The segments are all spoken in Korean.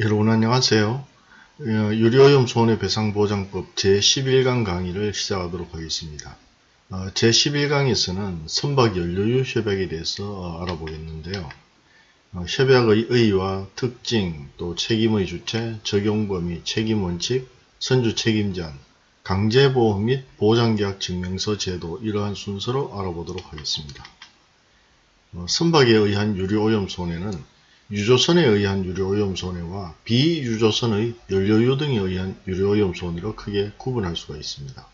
여러분 안녕하세요. 어, 유료오염 손해배상보장법 제11강 강의를 시작하도록 하겠습니다. 어, 제11강에서는 선박연료유 협약에 대해서 어, 알아보겠는데요. 협약의 의의와 특징, 또 책임의 주체, 적용범위, 책임원칙, 선주책임제한, 강제보험 및 보장계약 증명서 제도 이러한 순서로 알아보도록 하겠습니다. 선박에 의한 유료오염 손해는 유조선에 의한 유료오염 손해와 비유조선의 연료유 등에 의한 유료오염 손해로 크게 구분할 수가 있습니다.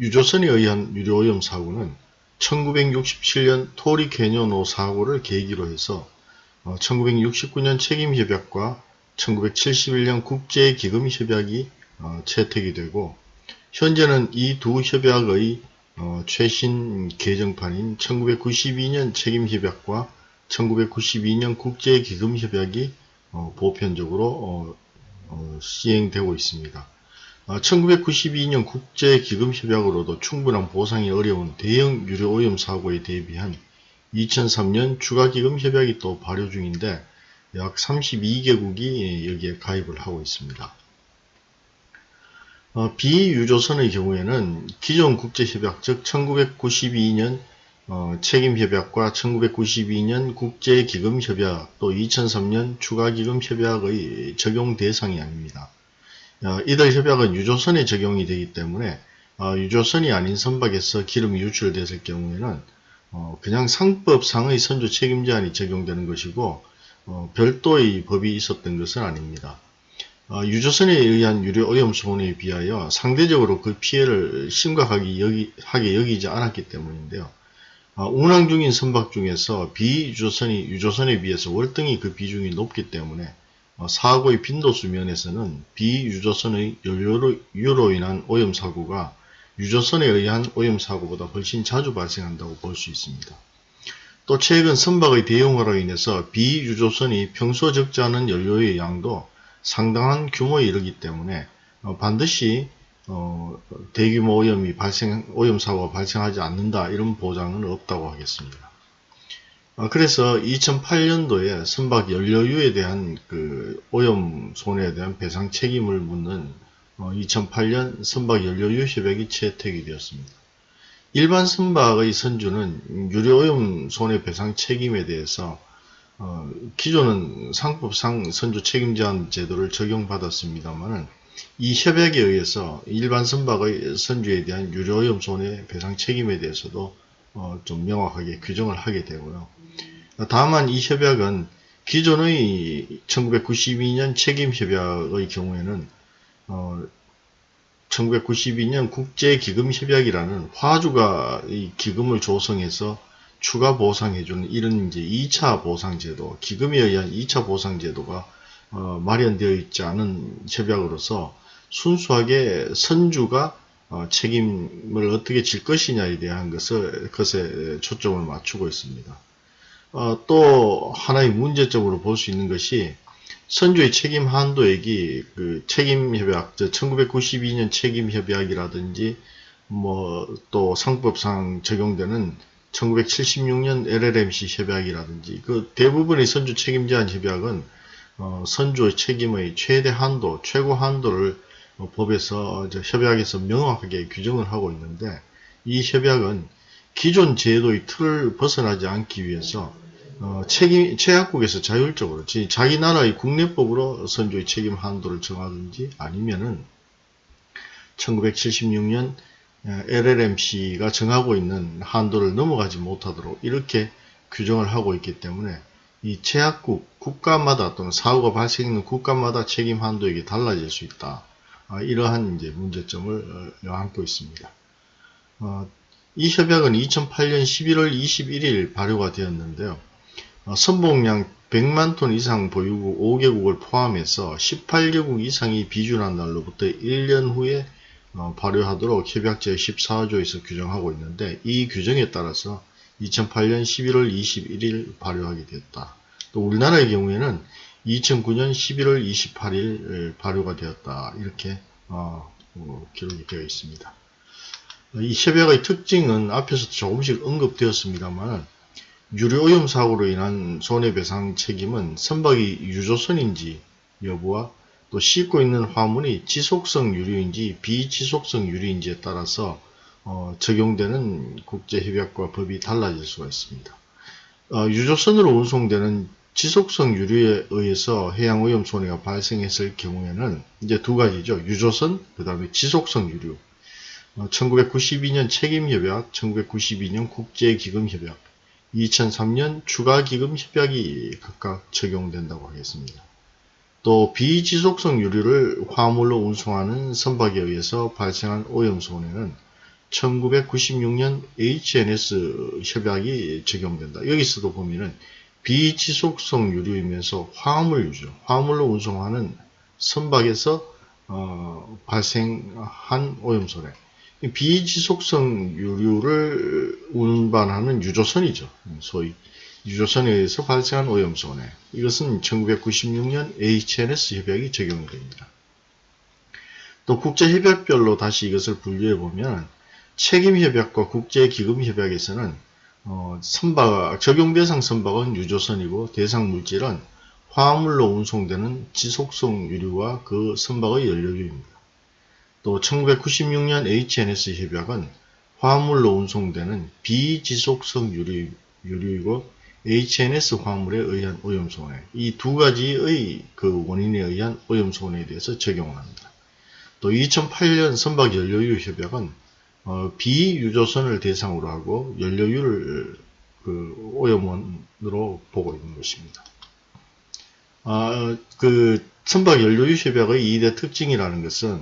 유조선에 의한 유료오염 사고는 1967년 토리 캐녀노 사고를 계기로 해서 1969년 어, 책임협약과 1971년 국제기금협약이 어, 채택이 되고 현재는 이 두 협약의 어, 최신 개정판인 1992년 책임협약과 1992년 국제기금협약이 어, 보편적으로 어, 어, 시행되고 있습니다. 1992년 국제기금협약으로도 충분한 보상이 어려운 대형 유료오염 사고에 대비한 2003년 추가기금협약이 또 발효 중인데 약 32개국이 여기에 가입을 하고 있습니다. 비유조선의 경우에는 기존 국제협약 즉 1992년 어, 책임협약과 1992년 국제기금협약 또 2003년 추가기금협약의 적용 대상이 아닙니다. 어, 이들 협약은 유조선에 적용이 되기 때문에 어, 유조선이 아닌 선박에서 기름이 유출됐을 경우에는 어, 그냥 상법상의 선조 책임제한이 적용되는 것이고 어, 별도의 법이 있었던 것은 아닙니다. 어, 유조선에 의한 유료 오염 손해에 비하여 상대적으로 그 피해를 심각하게 여기, 하게 여기지 않았기 때문인데요. 아, 운항 중인 선박 중에서 비유조선이 유조선에 비해서 월등히 그 비중이 높기 때문에 어, 사고의 빈도수 면에서는 비유조선의 연료로 인한 오염사고가 유조선에 의한 오염사고보다 훨씬 자주 발생한다고 볼 수 있습니다. 또 최근 선박의 대용화로 인해서 비유조선이 평소 적지 않은 연료의 양도 상당한 규모에 이르기 때문에 어, 반드시 어, 대규모 오염이 발생, 오염 사고가 발생하지 않는다 이런 보장은 없다고 하겠습니다. 어, 그래서 2008년도에 선박 연료유에 대한 그 오염 손해에 대한 배상 책임을 묻는 어, 2008년 선박 연료유 협약이 채택이 되었습니다. 일반 선박의 선주는 유료오염 손해배상 책임에 대해서 어, 기존은 상법상 선주 책임제한 제도를 적용받았습니다만은 이 협약에 의해서 일반 선박의 선주에 대한 유료오염 손해배상 책임에 대해서도 어, 좀 명확하게 규정을 하게 되고요. 다만 이 협약은 기존의 1992년 책임협약의 경우에는 어, 1992년 국제기금협약이라는 화주가 이 기금을 조성해서 추가 보상해주는 이런 이제 2차 보상제도, 기금에 의한 2차 보상제도가 어, 마련되어 있지 않은 협약으로서 순수하게 선주가 어, 책임을 어떻게 질 것이냐에 대한 것을 것에 초점을 맞추고 있습니다. 어, 또 하나의 문제점으로 볼 수 있는 것이 선주의 책임 한도액이 그 책임협약, 1992년 책임협약이라든지 뭐 또 상법상 적용되는 1976년 LLMC 협약이라든지 그 대부분의 선주 책임 제한 협약은 어, 선주의 책임의 최대 한도, 최고 한도를 어, 법에서 협약에서 명확하게 규정을 하고 있는데 이 협약은 기존 제도의 틀을 벗어나지 않기 위해서 어, 책임, 최약국에서 자율적으로 자기 나라의 국내법으로 선주의 책임 한도를 정하든지 아니면은 1976년 LLMC가 정하고 있는 한도를 넘어가지 못하도록 이렇게 규정을 하고 있기 때문에 이 제약국 국가마다 또는 사고가 발생하는 국가마다 책임 한도액이 달라질 수 있다. 아, 이러한 이제 문제점을 어, 안고 있습니다. 어, 이 협약은 2008년 11월 21일 발효가 되었는데요. 어, 선봉량 100만 톤 이상 보유국 5개국을 포함해서 18개국 이상이 비준한 날로부터 1년 후에 어, 발효하도록 협약 제 14조에서 규정하고 있는데 이 규정에 따라서 2008년 11월 21일 발효하게 됐다. 또 우리나라의 경우에는 2009년 11월 28일 발효가 되었다. 이렇게 어, 어, 기록이 되어 있습니다. 이 협약의 특징은 앞에서 조금씩 언급되었습니다만 유료오염 사고로 인한 손해배상 책임은 선박이 유조선인지 여부와 또 싣고 있는 화물이 지속성 유류인지 비지속성 유류인지에 따라서 어, 적용되는 국제협약과 법이 달라질 수가 있습니다. 어, 유조선으로 운송되는 지속성 유류에 의해서 해양오염 손해가 발생했을 경우에는 이제 두 가지죠. 유조선, 그 다음에 지속성 유류. 어, 1992년 책임협약, 1992년 국제기금협약, 2003년 추가기금협약이 각각 적용된다고 하겠습니다. 또 비지속성 유류를 화물로 운송하는 선박에 의해서 발생한 오염 손해는 1996년 HNS 협약이 적용된다. 여기서도 보면은 비지속성 유류이면서 화물 유죠. 화물로 운송하는 선박에서 어, 발생한 오염 손해. 비지속성 유류를 운반하는 유조선이죠. 소위 유조선에 의해서 발생한 오염 손해. 이것은 1996년 HNS 협약이 적용이 됩니다. 또 국제협약별로 다시 이것을 분류해 보면 책임협약과 국제기금협약에서는 어, 선박, 적용 대상 선박은 유조선이고 대상 물질은 화물로 운송되는 지속성 유류와 그 선박의 연료유입니다. 또 1996년 HNS 협약은 화물로 운송되는 비지속성 유류, 유류이고 HNS 화물에 의한 오염손해 이 두 가지의 그 원인에 의한 오염손해에 대해서 적용을 합니다. 또 2008년 선박 연료유 협약은 어, 비유조선을 대상으로 하고 연료유를 그 오염원으로 보고 있는 것입니다. 아, 그 선박 연료유 협약의 2대 특징이라는 것은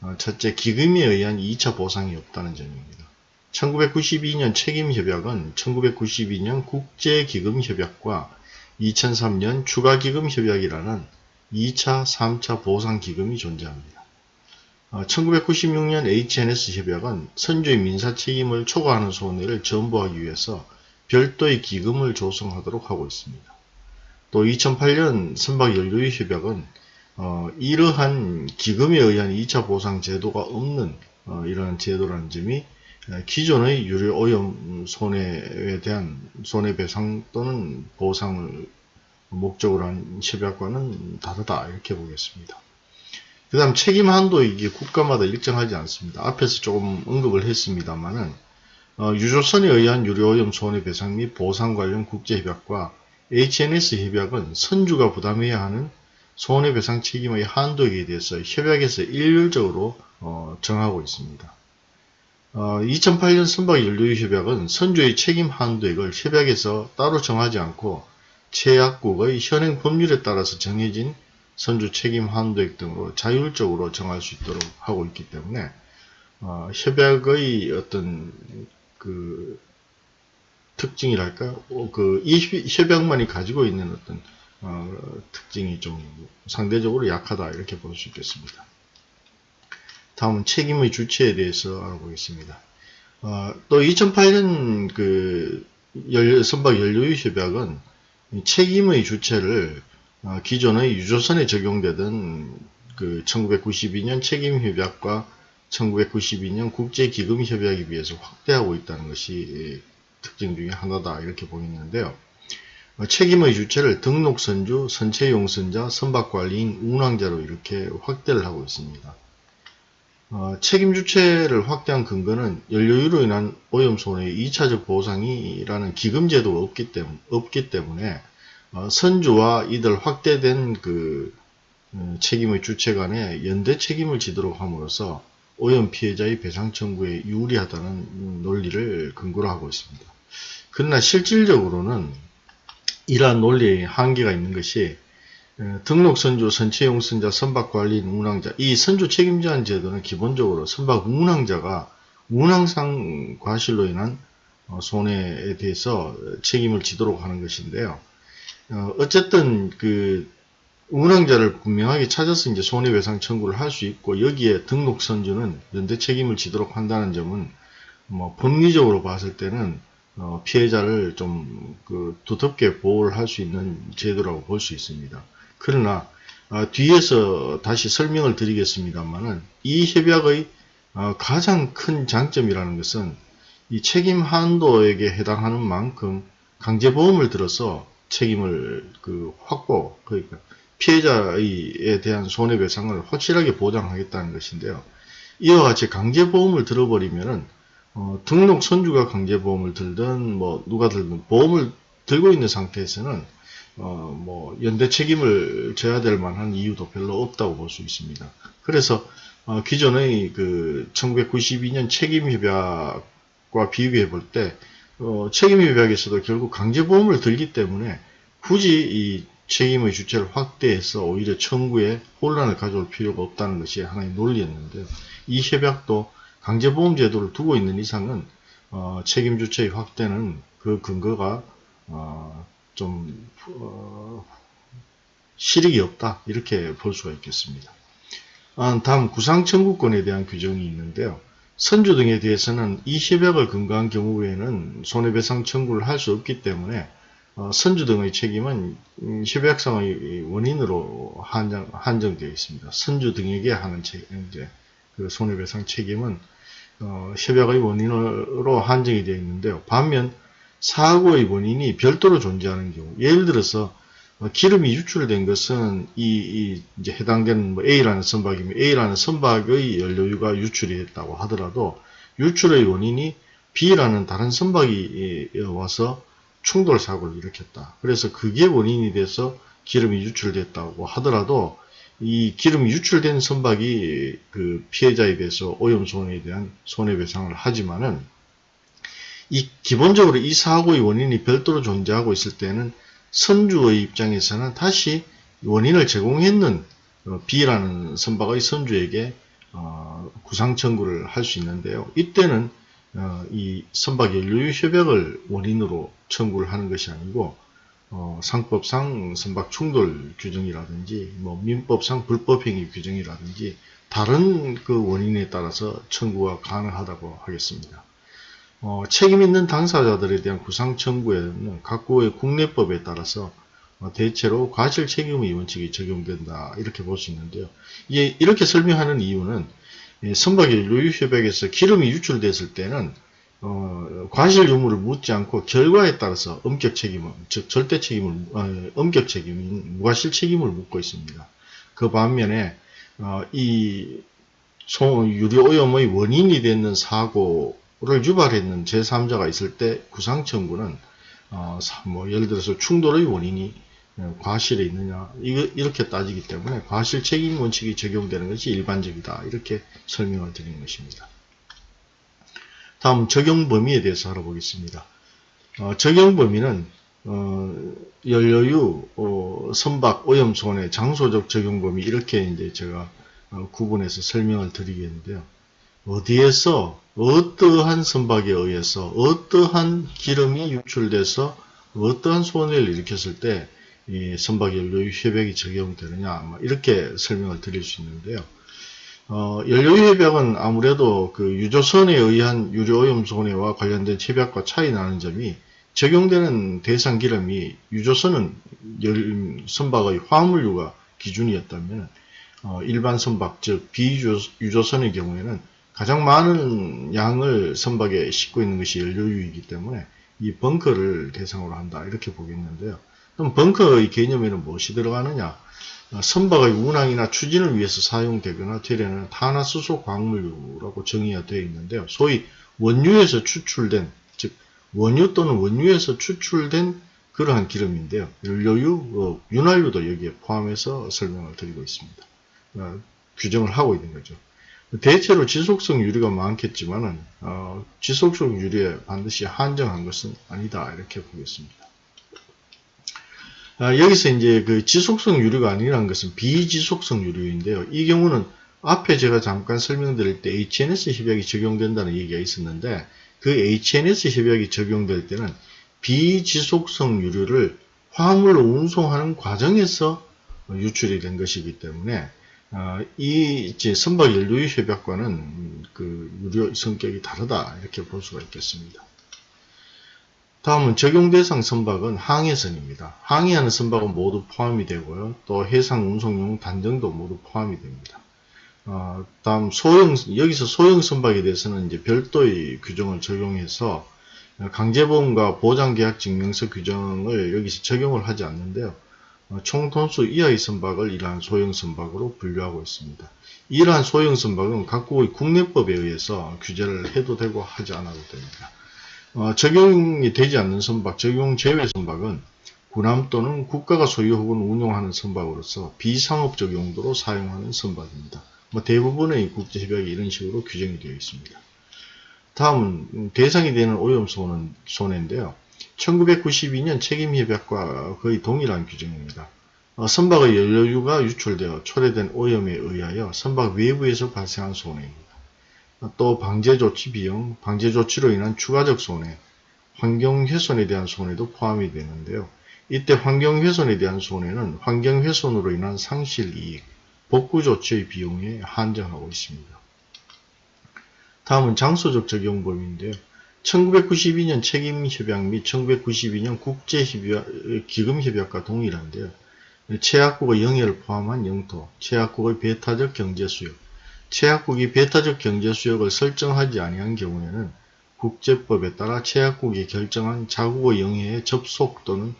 어, 첫째 기금에 의한 2차 보상이 없다는 점입니다. 1992년 책임협약은 1992년 국제기금협약과 2003년 추가기금협약이라는 2차, 3차 보상기금이 존재합니다. 1996년 어, HNS 협약은 선주의 민사 책임을 초과하는 손해를 전부하기 위해서 별도의 기금을 조성하도록 하고 있습니다. 또 2008년 선박연료유 협약은 어, 이러한 기금에 의한 2차 보상 제도가 없는 어, 이러한 제도라는 점이 기존의 유료 오염 손해에 대한 손해배상 또는 보상을 목적으로 한 협약과는 다르다 이렇게 보겠습니다. 그 다음 책임 한도 이게 국가마다 일정하지 않습니다. 앞에서 조금 언급을 했습니다만은 어, 유조선에 의한 유료오염 손해배상 및 보상 관련 국제협약과 HNS 협약은 선주가 부담해야 하는 손해배상 책임의 한도에 대해서 협약에서 일률적으로 어, 정하고 있습니다. 어, 2008년 선박 연료유 협약은 선주의 책임 한도액을 협약에서 따로 정하지 않고 최약국의 현행 법률에 따라서 정해진 선주 책임 한도액 등으로 자율적으로 정할 수 있도록 하고 있기 때문에 어, 협약의 어떤 그 특징이랄까 어, 그이 협약만이 가지고 있는 어떤 어, 특징이 좀 상대적으로 약하다 이렇게 볼 수 있겠습니다. 다음은 책임의 주체에 대해서 알아보겠습니다. 어, 또 2008년 그 선박 연료유 협약은 책임의 주체를 어, 기존의 유조선에 적용되던 그 1992년 책임협약과 1992년 국제기금협약에 비해서 확대하고 있다는 것이 특징 중에 하나다 이렇게 보이는데요. 어, 책임의 주체를 등록선주, 선체용선자, 선박관리인, 운항자로 이렇게 확대를 하고 있습니다. 어, 책임 주체를 확대한 근거는 연료유로 인한 오염 손해의 2차적 보상이라는 기금제도가 없기, 때문, 없기 때문에 어, 선주와 이들 확대된 그 어, 책임의 주체 간에 연대 책임을 지도록 함으로써 오염 피해자의 배상 청구에 유리하다는 논리를 근거로 하고 있습니다. 그러나 실질적으로는 이러한 논리에 한계가 있는 것이 어, 등록 선주, 선체 용 선자, 선박 관리인, 운항자 이 선주 책임제한 제도는 기본적으로 선박 운항자가 운항상 과실로 인한 손해에 대해서 책임을 지도록 하는 것인데요. 어, 어쨌든 그 운항자를 분명하게 찾아서 이제 손해배상 청구를 할 수 있고 여기에 등록 선주는 연대 책임을 지도록 한다는 점은 뭐 법리적으로 봤을 때는 어 피해자를 좀 그 두텁게 보호를 할 수 있는 제도라고 볼 수 있습니다. 그러나 어 뒤에서 다시 설명을 드리겠습니다만은 이 협약의 어 가장 큰 장점이라는 것은 이 책임 한도에게 해당하는 만큼 강제보험을 들어서 책임을 그 확보 그러니까 피해자에 대한 손해배상을 확실하게 보장하겠다는 것인데요. 이와 같이 강제보험을 들어버리면은 어, 등록 선주가 강제보험을 들든 뭐 누가 들든 보험을 들고 있는 상태에서는 어, 뭐 연대 책임을 져야 될 만한 이유도 별로 없다고 볼 수 있습니다. 그래서 어, 기존의 그 1992년 책임협약과 비교해 볼때 어, 책임협약에서도 결국 강제보험을 들기 때문에 굳이 이 책임의 주체를 확대해서 오히려 청구에 혼란을 가져올 필요가 없다는 것이 하나의 논리였는데요. 이 협약도 강제보험 제도를 두고 있는 이상은 어, 책임 주체의 확대는 그 근거가 어, 좀 어, 실익이 없다 이렇게 볼 수가 있겠습니다. 아, 다음 구상 청구권에 대한 규정이 있는데요. 선주 등에 대해서는 이 협약을 근거한 경우에는 손해배상 청구를 할 수 없기 때문에 어, 선주 등의 책임은 음, 협약상의 원인으로 한정, 한정 되어 있습니다. 선주 등에게 하는 책, 이제 그 손해배상 책임은 어, 협약의 원인으로 한정이 되어 있는데요. 반면 사고의 원인이 별도로 존재하는 경우, 예를 들어서 어, 기름이 유출된 것은 이, 이 이제 해당되는 뭐 A라는 선박이면 A라는 선박의 연료유가 유출이 됐다고 하더라도 유출의 원인이 B라는 다른 선박이 와서 충돌 사고를 일으켰다. 그래서 그게 원인이 돼서 기름이 유출됐다고 하더라도 이 기름이 유출된 선박이 그 피해자에 대해서 오염 손해에 대한 손해배상을 하지만은 이 기본적으로 이 사고의 원인이 별도로 존재하고 있을 때는 선주의 입장에서는 다시 원인을 제공했는 어, B라는 선박의 선주에게 어, 구상 청구를 할 수 있는데요. 이때는 어, 이 선박 연료유 협약을 원인으로 청구를 하는 것이 아니고 어, 상법상 선박 충돌 규정이라든지 뭐 민법상 불법행위 규정이라든지 다른 그 원인에 따라서 청구가 가능하다고 하겠습니다. 어, 책임 있는 당사자들에 대한 구상 청구에는 각국의 국내법에 따라서 어, 대체로 과실 책임의 원칙이 적용된다 이렇게 볼 수 있는데요. 이게 이렇게 설명하는 이유는 선박의 유유협약에서 기름이 유출됐을 때는 어, 과실 유무를 묻지 않고 결과에 따라서 엄격 책임을 즉 절대 책임을 어, 엄격 책임인 무과실 책임을 묻고 있습니다. 그 반면에 어, 이 유리 오염의 원인이 되는 사고 를 유발했는 제3자가 있을 때 구상 청구는 어, 뭐 예를 들어서 충돌의 원인이 어, 과실에 있느냐 이렇게 따지기 때문에 과실 책임 원칙이 적용되는 것이 일반적이다 이렇게 설명을 드린 것입니다. 다음 적용 범위에 대해서 알아보겠습니다. 어, 적용 범위는 어, 연료유, 어, 선박, 오염 손해, 장소적 적용 범위 이렇게 이제 제가 어, 구분해서 설명을 드리겠는데요. 어디에서 어떠한 선박에 의해서 어떠한 기름이 유출돼서 어떠한 손해를 일으켰을 때 이 선박 연료유 협약이 적용되느냐 이렇게 설명을 드릴 수 있는데요. 어, 연료협약은 아무래도 그 유조선에 의한 유료오염 손해와 관련된 협약과 차이 나는 점이 적용되는 대상 기름이 유조선은 열, 선박의 화물유가 기준이었다면 어, 일반 선박 즉 비유조선의 경우에는 가장 많은 양을 선박에 싣고 있는 것이 연료유이기 때문에 이 벙커를 대상으로 한다 이렇게 보겠는데요. 그럼 벙커의 개념에는 무엇이 들어가느냐? 어, 선박의 운항이나 추진을 위해서 사용되거나 되려는 탄화수소 광물유라고 정의가 되어 있는데요. 소위 원유에서 추출된 즉 원유 또는 원유에서 추출된 그러한 기름인데요. 연료유, 어, 윤활유도 여기에 포함해서 설명을 드리고 있습니다. 어, 규정을 하고 있는 거죠. 대체로 지속성 유리가 많겠지만은 어, 지속성 유리에 반드시 한정한 것은 아니다 이렇게 보겠습니다. 아, 여기서 이제 그 지속성 유류가 아니라는 것은 비지속성 유류인데요. 이 경우는 앞에 제가 잠깐 설명드릴 때 HNS 협약이 적용된다는 얘기가 있었는데 그 HNS 협약이 적용될 때는 비지속성 유류를 화물로 운송하는 과정에서 유출이 된 것이기 때문에 어, 이 이제 선박 연료유 협약과는 그 유료 성격이 다르다 이렇게 볼 수가 있겠습니다. 다음은 적용 대상 선박은 항해선입니다. 항해하는 선박은 모두 포함이 되고요. 또 해상 운송용 단정도 모두 포함이 됩니다. 어, 다음 소형 여기서 소형 선박에 대해서는 이제 별도의 규정을 적용해서 강제보험과 보장계약 증명서 규정을 여기서 적용을 하지 않는데요. 어, 총톤수 이하의 선박을 이러한 소형 선박으로 분류하고 있습니다. 이러한 소형 선박은 각국의 국내법에 의해서 규제를 해도 되고 하지 않아도 됩니다. 어, 적용이 되지 않는 선박, 적용 제외 선박은 군함 또는 국가가 소유 혹은 운용하는 선박으로서 비상업적 용도로 사용하는 선박입니다. 뭐 대부분의 국제협약이 이런 식으로 규정이 되어 있습니다. 다음은 대상이 되는 오염손은 손해인데요. 1992년 책임협약과 거의 동일한 규정입니다. 어, 선박의 연료유가 유출되어 초래된 오염에 의하여 선박 외부에서 발생한 손해입니다. 어, 또 방제조치 비용, 방제조치로 인한 추가적 손해, 환경훼손에 대한 손해도 포함이 되는데요. 이때 환경훼손에 대한 손해는 환경훼손으로 인한 상실이익, 복구조치의 비용에 한정하고 있습니다. 다음은 장소적 적용 범위인데요. 1992년 책임협약 및 1992년 국제기금협약과 동일한데요. 최약국의 영해를 포함한 영토, 최약국의 배타적 경제수역, 최약국이 배타적 경제수역을 설정하지 아니한 경우에는 국제법에 따라 최약국이 결정한 자국의 영해의 접속 또는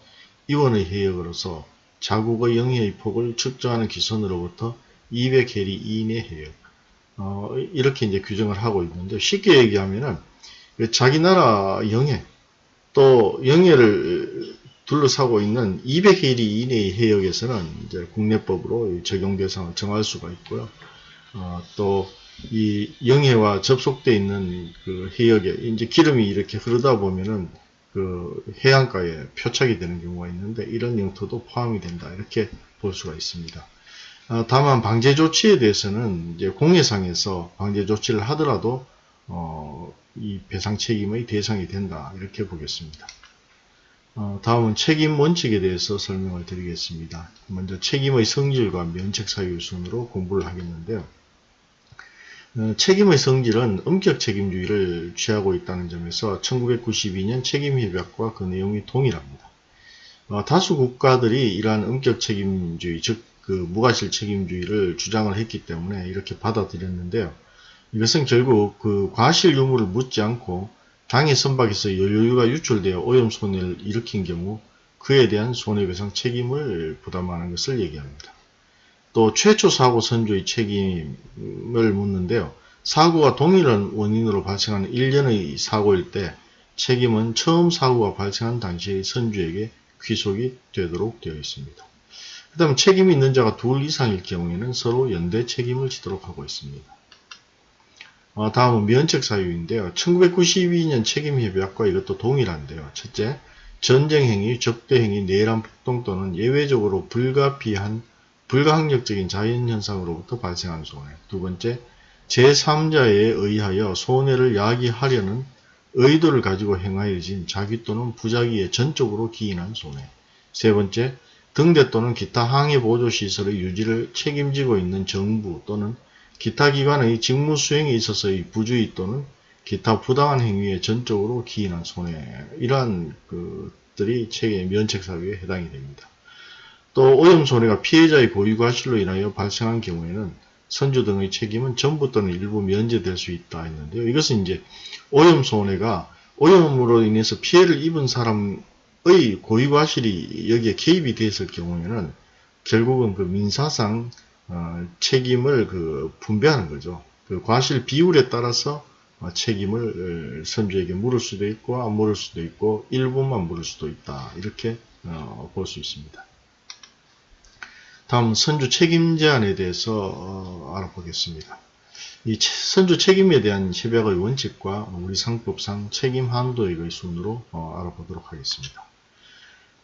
이원의 해역으로서 자국의 영해의 폭을 측정하는 기선으로부터 200해리 이내 해역 어, 이렇게 이제 규정을 하고 있는데 쉽게 얘기하면은 자기 나라 영해 또 영해를 둘러싸고 있는 200해리 이내의 해역에서는 이제 국내법으로 적용 대상을 정할 수가 있고요. 어, 또이 영해와 접속되어 있는 그 해역에 이제 기름이 이렇게 흐르다 보면은 그 해안가에 표착이 되는 경우가 있는데 이런 영토도 포함이 된다 이렇게 볼 수가 있습니다. 어, 다만 방제 조치에 대해서는 이제 공해상에서 방제 조치를 하더라도 어, 이 배상 책임의 대상이 된다 이렇게 보겠습니다. 어, 다음은 책임 원칙에 대해서 설명을 드리겠습니다. 먼저 책임의 성질과 면책 사유 순으로 공부를 하겠는데요. 어, 책임의 성질은 엄격 책임주의를 취하고 있다는 점에서 1992년 책임협약과 그 내용이 동일합니다. 어, 다수 국가들이 이러한 엄격 책임주의, 즉 그 무과실 책임주의를 주장을 했기 때문에 이렇게 받아들였는데요. 이것은 결국 그 과실 유무를 묻지 않고 당해 선박에서 연료유가 유출되어 오염 손해를 일으킨 경우 그에 대한 손해배상 책임을 부담하는 것을 얘기합니다. 또 최초 사고 선조의 책임을 묻는데요. 사고가 동일한 원인으로 발생한 1년의 사고일 때 책임은 처음 사고가 발생한 당시의 선주에게 귀속이 되도록 되어 있습니다. 그 다음 책임이 있는 자가 둘 이상일 경우에는 서로 연대 책임을 지도록 하고 있습니다. 어, 다음은 면책 사유인데요. 1992년 책임협약과 이것도 동일한데요. 첫째, 전쟁행위, 적대행위, 내란 폭동 또는 예외적으로 불가피한 불가항력적인 자연현상으로부터 발생한 손해. 두 번째, 제3자에 의하여 손해를 야기하려는 의도를 가지고 행하여진 자기 또는 부자기에 전적으로 기인한 손해. 세 번째, 등대 또는 기타 항해 보조시설의 유지를 책임지고 있는 정부 또는 기타 기관의 직무 수행에 있어서의 부주의 또는 기타 부당한 행위에 전적으로 기인한 손해 이러한 것들이 책임 면책 사유에 해당이 됩니다. 또 오염 손해가 피해자의 고유 과실로 인하여 발생한 경우에는 선주 등의 책임은 전부 또는 일부 면제될 수 있다 했는데요. 이것은 이제 오염 손해가 오염으로 인해서 피해를 입은 사람의 고유 과실이 여기에 개입이 됐을 경우에는 결국은 그 민사상 어, 책임을 그 분배하는 거죠. 그 과실 비율에 따라서 어, 책임을 어, 선주에게 물을 수도 있고 안 물을 수도 있고 일부만 물을 수도 있다. 이렇게 어, 볼 수 있습니다. 다음 선주 책임 제한에 대해서 어, 알아보겠습니다. 이 선주 책임에 대한 협약의 원칙과 우리 상법상 책임 한도액의 순으로 어, 알아보도록 하겠습니다.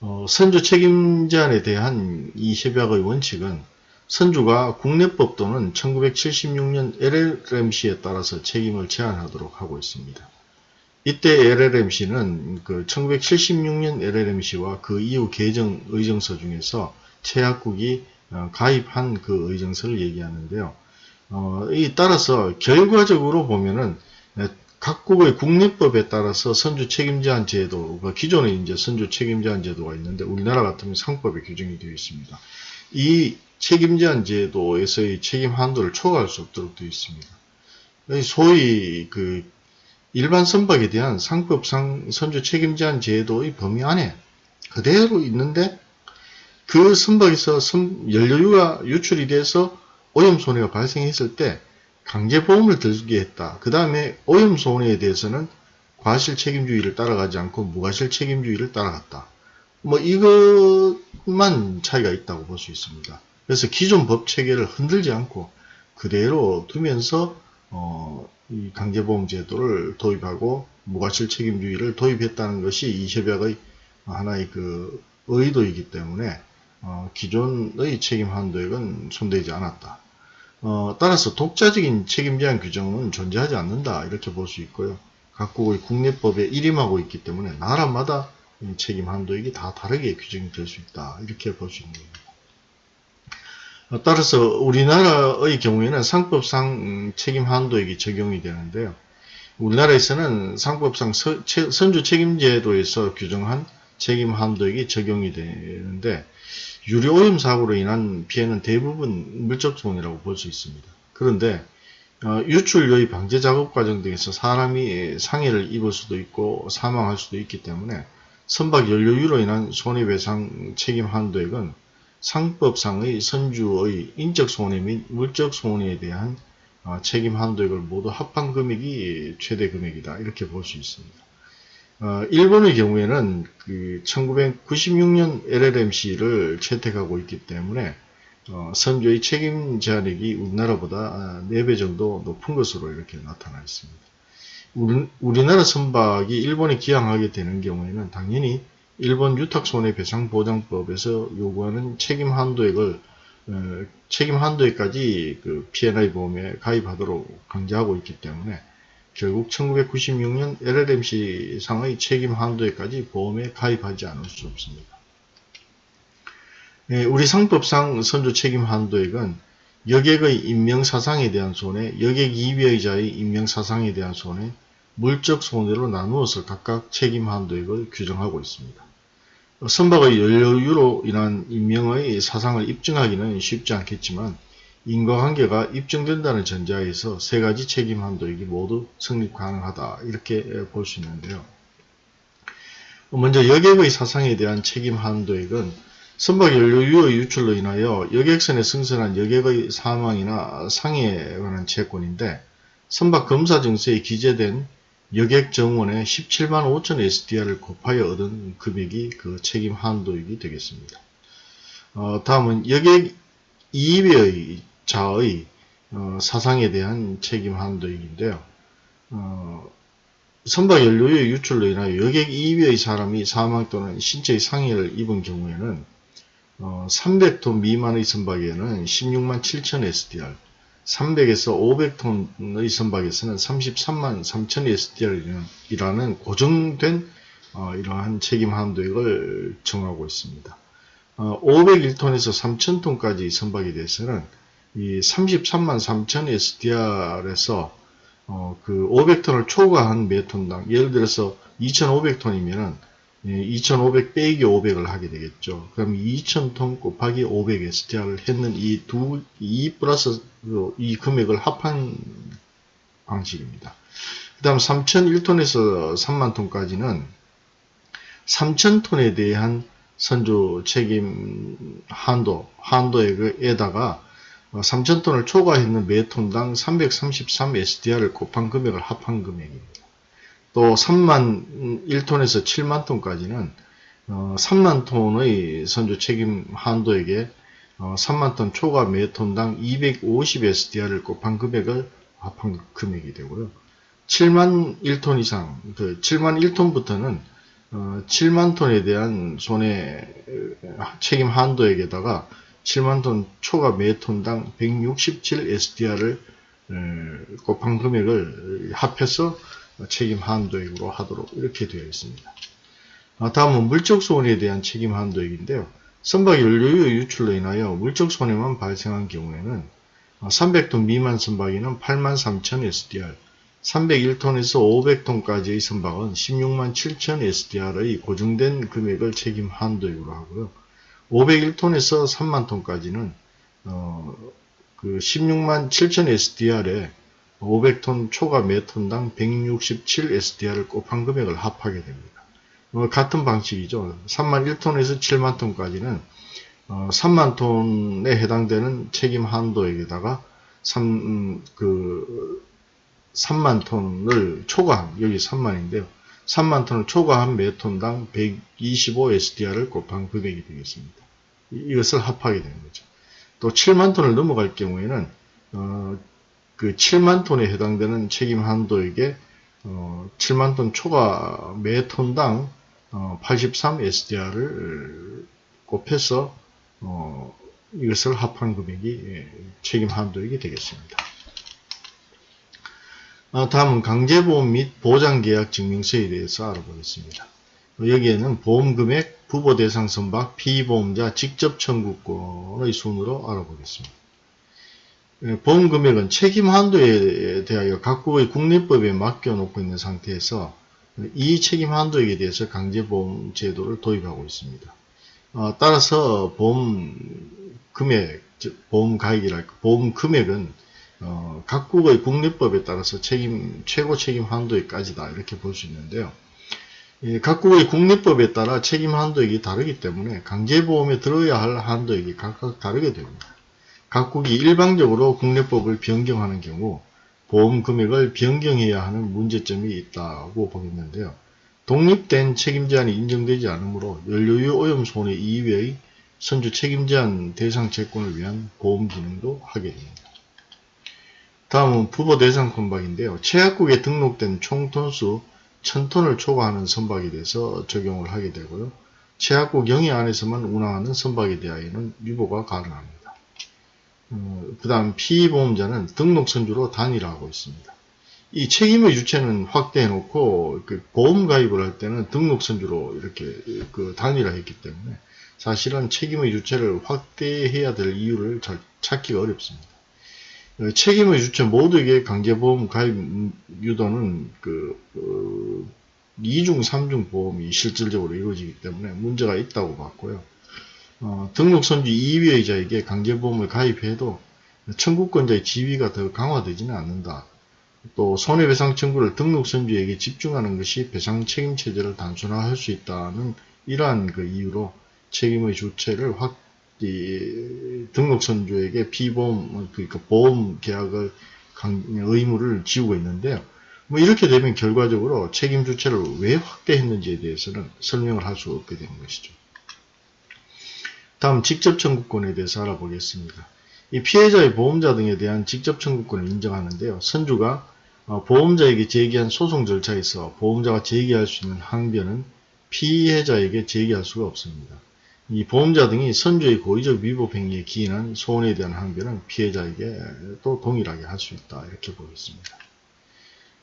어, 선주 책임 제한에 대한 이 협약의 원칙은 선주가 국내법 또는 1976년 LLMC에 따라서 책임을 제한하도록 하고 있습니다. 이때 LLMC는 그 1976년 LLMC와 그 이후 개정 의정서 중에서 최약국이 어, 가입한 그 의정서를 얘기하는데요. 어, 이 따라서 결과적으로 보면은 각국의 국내법에 따라서 선주 책임제한 제도 가 기존에 이제 선주 책임제한 제도가 있는데 우리나라 같으면 상법에 규정이 되어 있습니다. 이 책임제한 제도에서의 책임 한도를 초과할 수 없도록 되어 있습니다. 소위 그 일반 선박에 대한 상법상 선주 책임제한 제도의 범위 안에 그대로 있는데 그 선박에서 선- 연료유가 유출이 돼서 오염 손해가 발생했을 때 강제 보험을 들게 했다. 그 다음에 오염 손해에 대해서는 과실 책임주의를 따라가지 않고 무과실 책임주의를 따라갔다. 뭐 이것만 차이가 있다고 볼 수 있습니다. 그래서 기존 법 체계를 흔들지 않고 그대로 두면서 어, 이 강제보험 제도를 도입하고 무과실 책임주의를 도입했다는 것이 이 협약의 하나의 그 의도이기 때문에 어, 기존의 책임 한도액은 손대지 않았다. 어, 따라서 독자적인 책임 제한 규정은 존재하지 않는다 이렇게 볼 수 있고요. 각국의 국내법에 일임하고 있기 때문에 나라마다 이 책임 한도액이 다 다르게 규정이 될 수 있다 이렇게 볼 수 있는 겁니다. 어, 따라서 우리나라의 경우에는 상법상 음, 책임 한도액이 적용이 되는데요. 우리나라에서는 상법상 선주 책임제도에서 규정한 책임 한도액이 적용이 되는데 유리 오염 사고로 인한 피해는 대부분 물적 손해라고 볼 수 있습니다. 그런데 어, 유출료의 방제 작업 과정 등에서 사람이 상해를 입을 수도 있고 사망할 수도 있기 때문에 선박 연료유로 인한 손해배상 책임 한도액은 상법상의 선주의 인적 손해 및 물적 손해에 대한 어, 책임 한도액을 모두 합한 금액이 최대 금액이다 이렇게 볼 수 있습니다. 어, 일본의 경우에는 그 1996년 LLMC를 채택하고 있기 때문에 어, 선주의 책임 제한액이 우리나라보다 4배 정도 높은 것으로 이렇게 나타나 있습니다. 우리, 우리나라 선박이 일본에 기항하게 되는 경우에는 당연히 일본 유탁손해배상보장법에서 요구하는 책임 한도액을 어, 책임 한도액까지 그 P&I 보험에 가입하도록 강제하고 있기 때문에 결국 1996년 LLMC 상의 책임 한도액까지 보험에 가입하지 않을 수 없습니다. 예, 우리 상법상 선주 책임 한도액은 여객의 인명사상에 대한 손해, 여객 이비의자의 인명사상에 대한 손해, 물적 손해로 나누어서 각각 책임 한도액을 규정하고 있습니다. 선박의 연료유로 인한 인명의 사상을 입증하기는 쉽지 않겠지만 인과관계가 입증된다는 전제하에서 세 가지 책임 한도액이 모두 성립 가능하다 이렇게 볼 수 있는데요. 먼저 여객의 사상에 대한 책임 한도액은 선박 연료유의 유출로 인하여 여객선에 승선한 여객의 사망이나 상해에 관한 채권인데 선박 검사 증서에 기재된 여객 정원의 17만 5천 SDR을 곱하여 얻은 금액이 그 책임 한도액이 되겠습니다. 어, 다음은 여객 이입의 자의 어, 사상에 대한 책임 한도액인데요. 어, 선박 연료의 유출로 인하여 여객 이입의 사람이 사망 또는 신체의 상해를 입은 경우에는 어, 300톤 미만의 선박에는 16만 7천 SDR, 300에서 500톤의 선박에서는 33만 3천 SDR이라는 고정된 어, 이러한 책임 한도액을 정하고 있습니다. 어, 501톤에서 3,000톤까지 선박에 대해서는 이 33만 3천 SDR에서 어, 그 500톤을 초과한 매 톤당 예를 들어서 2,500톤이면은 2,500 빼기 500을 하게 되겠죠. 그럼 2,000톤 곱하기 500 SDR을 했는 이 두, 이 플러스 이 금액을 합한 방식입니다. 그 다음 3,001톤에서 3만 톤까지는 3,000톤에 대한 선조 책임 한도, 한도액에다가 3,000톤을 초과했는 매 톤당 333 SDR을 곱한 금액을 합한 금액입니다. 또 3만 1톤에서 7만 톤까지는 어, 3만 톤의 선조 책임 한도액에 어, 3만 톤 초과 매 톤당 250 SDR을 곱한 금액을 합한 금액이 되고요. 7만 1톤 이상, 그 7만 1톤부터는 어, 7만 톤에 대한 손해 책임 한도액에다가 7만 톤 초과 매 톤당 167 SDR을 곱한 금액을 합해서 책임 한도액으로 하도록 이렇게 되어 있습니다. 아, 다음은 물적 손해에 대한 책임 한도액인데요. 선박 연료유 유출로 인하여 물적 손해만 발생한 경우에는 300톤 미만 선박에는 83,000 SDR, 301톤에서 500톤까지의 선박은 16만 7천 SDR의 고정된 금액을 책임 한도액으로 하고요. 501톤에서 3만 톤까지는 어, 그 16만 7천 SDR에 500톤 초과 매 톤당 167 SDR을 곱한 금액을 합하게 됩니다. 어, 같은 방식이죠. 3만 1톤에서 7만 톤까지는 어, 3만 톤에 해당되는 책임 한도액에다가 3, 음, 그 3만 톤을 초과한 여기 3만인데요. 3만 톤을 초과한 매 톤당 125 SDR을 곱한 금액이 되겠습니다. 이- 이것을 합하게 되는 거죠. 또 7만 톤을 넘어갈 경우에는 어, 그 7만 톤에 해당되는 책임 한도액에 어, 7만 톤 초과 매 톤당 어, 83 SDR을 곱해서 어, 이것을 합한 금액이 예, 책임 한도액이 되겠습니다. 아, 다음은 강제보험 및 보장계약 증명서에 대해서 알아보겠습니다. 여기에는 보험금액, 부보대상 선박, 피보험자 직접 청구권의 순으로 알아보겠습니다. 예, 보험금액은 책임 한도에 대하여 각국의 국내법에 맡겨놓고 있는 상태에서 이 책임 한도액에 대해서 강제보험 제도를 도입하고 있습니다. 어, 따라서 보험 금액, 즉 보험 가액이랄까, 보험 금액은 어, 각국의 국내법에 따라서 책임 최고 책임 한도액까지다 이렇게 볼 수 있는데요. 예, 각국의 국내법에 따라 책임 한도액이 다르기 때문에 강제보험에 들어야 할 한도액이 각각 다르게 됩니다. 각국이 일방적으로 국내법을 변경하는 경우 보험 금액을 변경해야 하는 문제점이 있다고 보겠는데요. 독립된 책임 제한이 인정되지 않으므로 연료유 오염 손해 이외의 선주 책임 제한 대상 채권을 위한 보험 기능도 하게 됩니다. 다음은 부보 대상 선박인데요. 최약국에 등록된 총 톤수 1000톤을 초과하는 선박에 대해서 적용을 하게 되고요. 최약국 영해 안에서만 운항하는 선박에 대하여는 유보가 가능합니다. 그 다음 피보험자는 등록 선주로 단일화하고 있습니다. 이 책임의 주체는 확대해 놓고 그 보험 가입을 할 때는 등록 선주로 이렇게 그 단일화했기 때문에 사실은 책임의 주체를 확대해야 될 이유를 잘 찾기가 어렵습니다. 어, 책임의 주체 모두에게 강제보험 가입 유도는 그 어, 2중, 3중 보험이 실질적으로 이루어지기 때문에 문제가 있다고 봤고요. 어, 등록선주 2위의자에게 강제보험을 가입해도 청구권자의 지위가 더 강화되지는 않는다. 또 손해배상 청구를 등록선주에게 집중하는 것이 배상 책임 체제를 단순화할 수 있다는 이러한 그 이유로 책임의 주체를 확 이, 등록선주에게 피보험 그러니까 보험 계약을 강, 의무를 지우고 있는데요. 뭐 이렇게 되면 결과적으로 책임 주체를 왜 확대했는지에 대해서는 설명을 할 수 없게 되는 것이죠. 다음 직접 청구권에 대해서 알아보겠습니다. 이 피해자의 보험자 등에 대한 직접 청구권을 인정하는데요. 선주가 어, 보험자에게 제기한 소송 절차에서 보험자가 제기할 수 있는 항변은 피해자에게 제기할 수가 없습니다. 이 보험자 등이 선주의 고의적 위법 행위에 기인한 소원에 대한 항변은 피해자에게 또 동일하게 할 수 있다 이렇게 보겠습니다.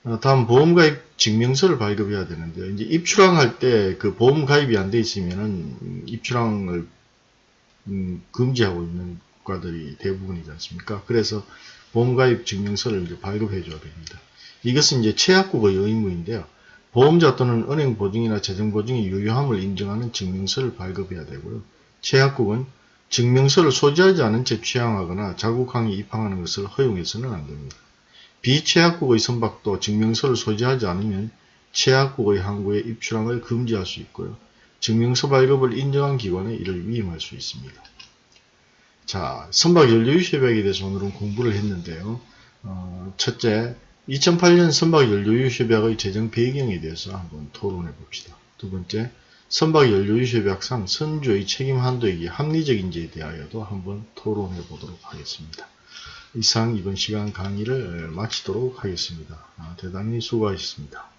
어, 다음 보험가입 증명서를 발급해야 되는데요. 이제 입출항할 때 그 보험 가입이 안 돼 있으면은 입출항을 음, 금지하고 있는 국가들이 대부분이지 않습니까? 그래서 보험가입 증명서를 이제 발급해 줘야 됩니다. 이것은 이제 최약국의 의무인데요. 보험자 또는 은행 보증이나 재정 보증의 유효함을 인정하는 증명서를 발급해야 되고요. 최약국은 증명서를 소지하지 않은 채 취항하거나 자국항에 입항하는 것을 허용해서는 안 됩니다. 비최약국의 선박도 증명서를 소지하지 않으면 최약국의 항구에 입출항을 금지할 수 있고요. 증명서 발급을 인정한 기관에 이를 위임할 수 있습니다. 자, 선박 연료유협약에 대해서 오늘은 공부를 했는데요. 어, 첫째, 2008년 선박 연료유협약의 제정 배경에 대해서 한번 토론해 봅시다. 두 번째, 선박 연료유협약상 선주의 책임 한도액이 합리적인지에 대하여도 한번 토론해 보도록 하겠습니다. 이상 이번 시간 강의를 마치도록 하겠습니다. 아, 대단히 수고하셨습니다.